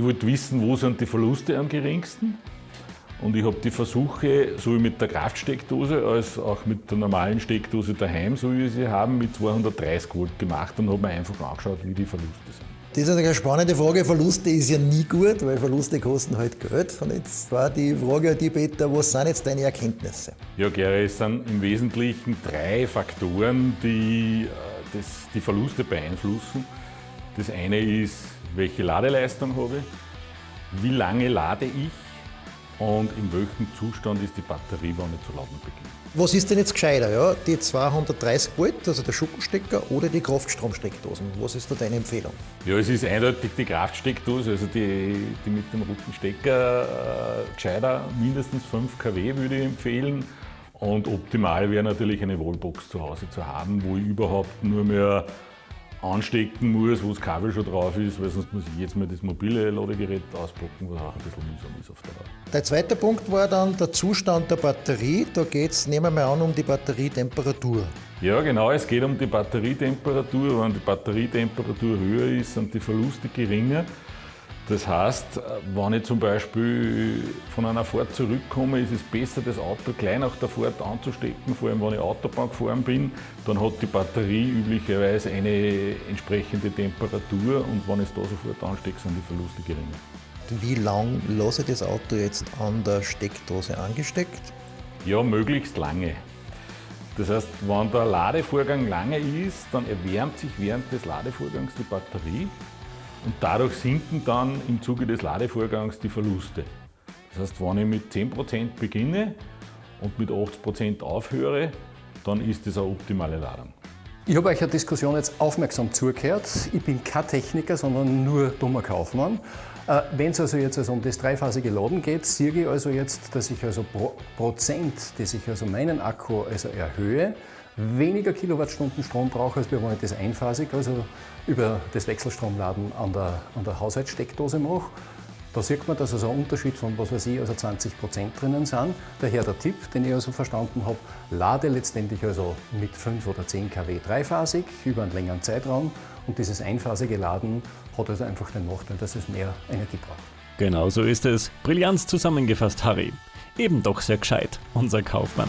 ich wollte wissen, wo sind die Verluste am geringsten. Und ich habe die Versuche, so wie mit der Kraftsteckdose, als auch mit der normalen Steckdose daheim, so wie wir sie haben, mit 230 Volt gemacht und habe mir einfach angeschaut, wie die Verluste sind. Das ist eine spannende Frage. Verluste ist ja nie gut, weil Verluste kosten halt Geld. Und jetzt war die Frage an die Peter, was sind jetzt deine Erkenntnisse? Ja, Gary, es sind im Wesentlichen drei Faktoren, die äh, das, die Verluste beeinflussen. Das eine ist, welche Ladeleistung habe ich, wie lange lade ich und in welchem Zustand ist die Batterie, wenn ich zu laden beginne. Was ist denn jetzt gescheiter? Ja? Die 230 Volt, also der Schuppenstecker oder die Kraftstromsteckdosen? Was ist da deine Empfehlung? Ja, es ist eindeutig die Kraftsteckdose, also die, die mit dem roten Stecker äh, gescheiter, mindestens 5 kW würde ich empfehlen. Und optimal wäre natürlich eine Wallbox zu Hause zu haben, wo ich überhaupt nur mehr anstecken muss, wo das Kabel schon drauf ist, weil sonst muss ich jetzt mal das mobile Ladegerät auspacken, was auch ein bisschen mühsam ist auf der Dauer. Der zweite Punkt war dann der Zustand der Batterie. Da geht es, nehmen wir mal an, um die Batterietemperatur. Ja, genau, es geht um die Batterietemperatur. Wenn die Batterietemperatur höher ist, sind die Verluste geringer. Das heißt, wenn ich zum Beispiel von einer Fahrt zurückkomme, ist es besser, das Auto gleich nach der Fahrt anzustecken, vor allem wenn ich Autobahn gefahren bin. Dann hat die Batterie üblicherweise eine entsprechende Temperatur und wenn ich es da sofort anstecke, sind die Verluste geringer. Wie lange lasse ich das Auto jetzt an der Steckdose angesteckt? Ja, möglichst lange. Das heißt, wenn der Ladevorgang lange ist, dann erwärmt sich während des Ladevorgangs die Batterie und dadurch sinken dann im Zuge des Ladevorgangs die Verluste. Das heißt, wenn ich mit 10% beginne und mit 80% aufhöre, dann ist das eine optimale Ladung. Ich habe euch eine Diskussion jetzt aufmerksam zugehört. Ich bin kein Techniker, sondern nur dummer Kaufmann. Äh, Wenn es also jetzt also um das dreiphasige Laden geht, sehe ich also jetzt, dass ich also pro Prozent, dass ich also meinen Akku also erhöhe, weniger Kilowattstunden Strom brauche, als wenn ich das einphasig, also über das Wechselstromladen an der, an der Haushaltssteckdose mache. Da sieht man, dass also ein Unterschied von, was weiß ich, also 20 Prozent drinnen sind. Daher der Tipp, den ich also verstanden habe, lade letztendlich also mit 5 oder 10 kW dreiphasig über einen längeren Zeitraum und dieses einphasige Laden hat also einfach den Nachteil, dass es mehr Energie braucht. Genau so ist es. Brillanz zusammengefasst, Harry. Eben doch sehr gescheit, unser Kaufmann.